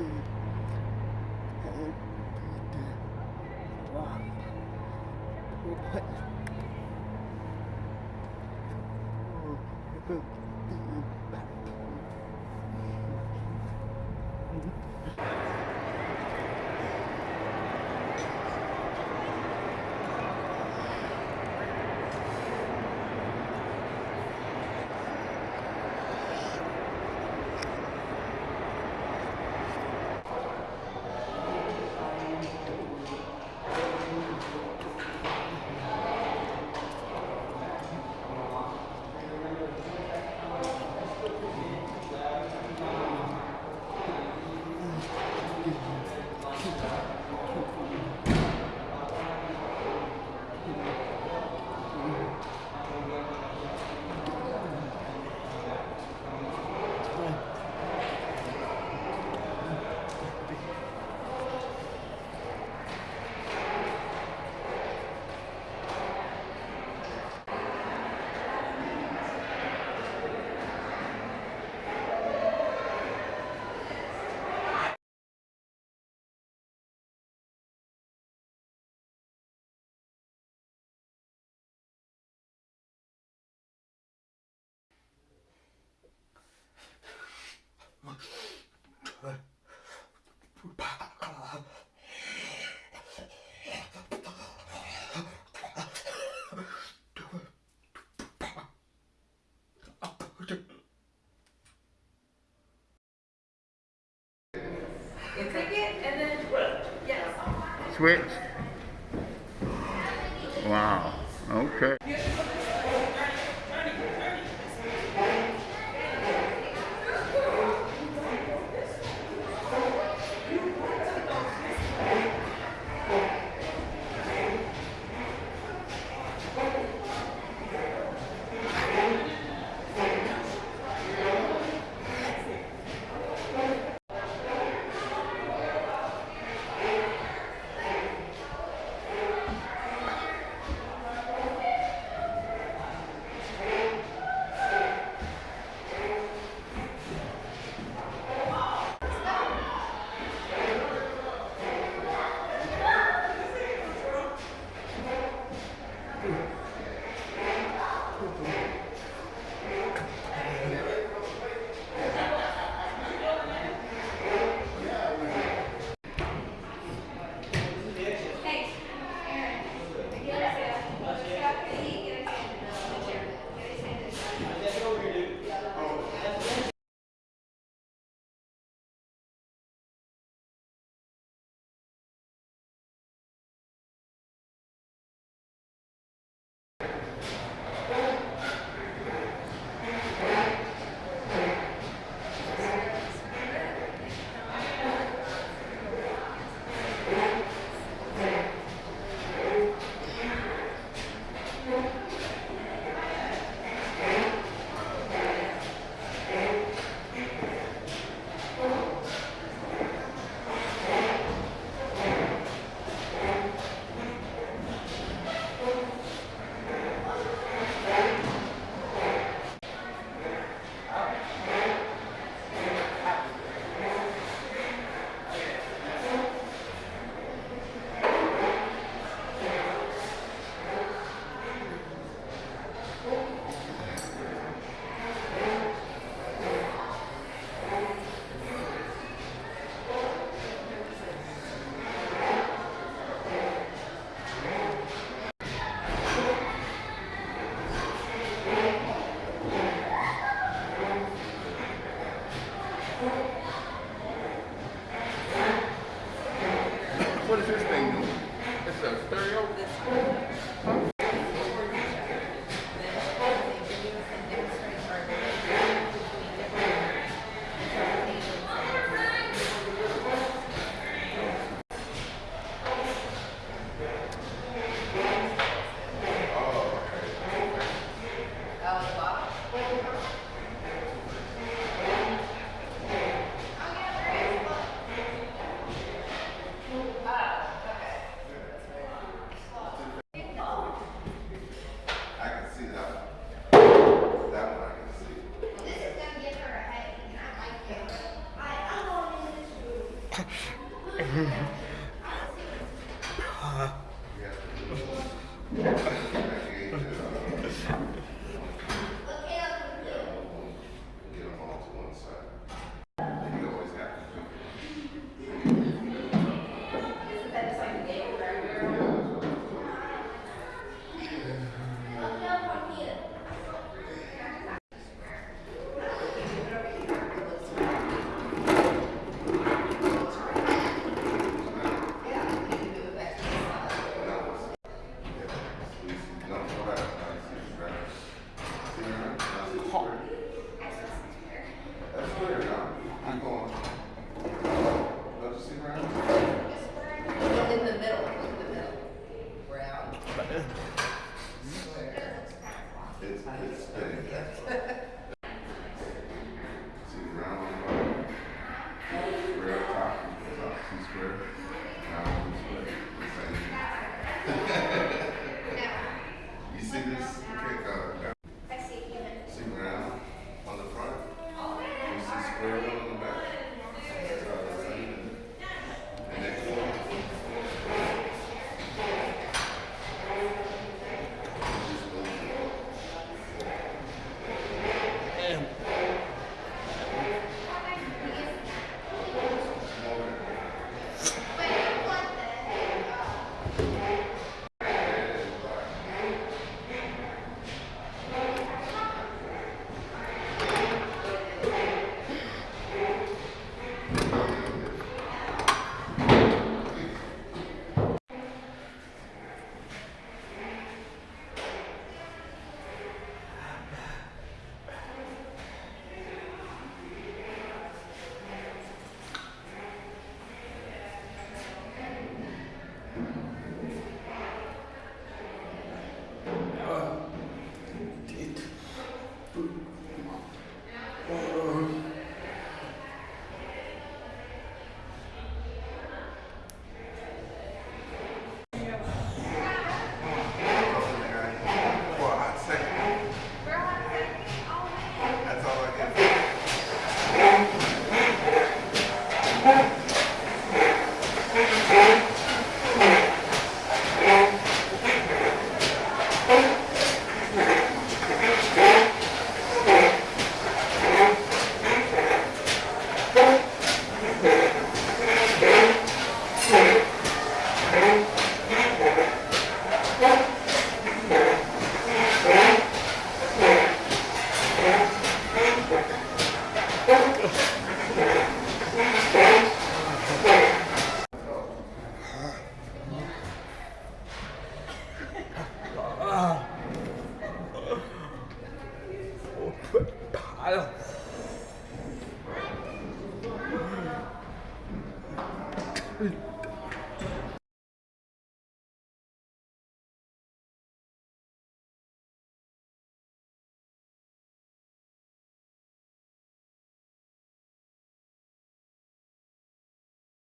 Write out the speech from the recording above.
the Switch. Wow. Okay. Yeah. It's, it's 아유.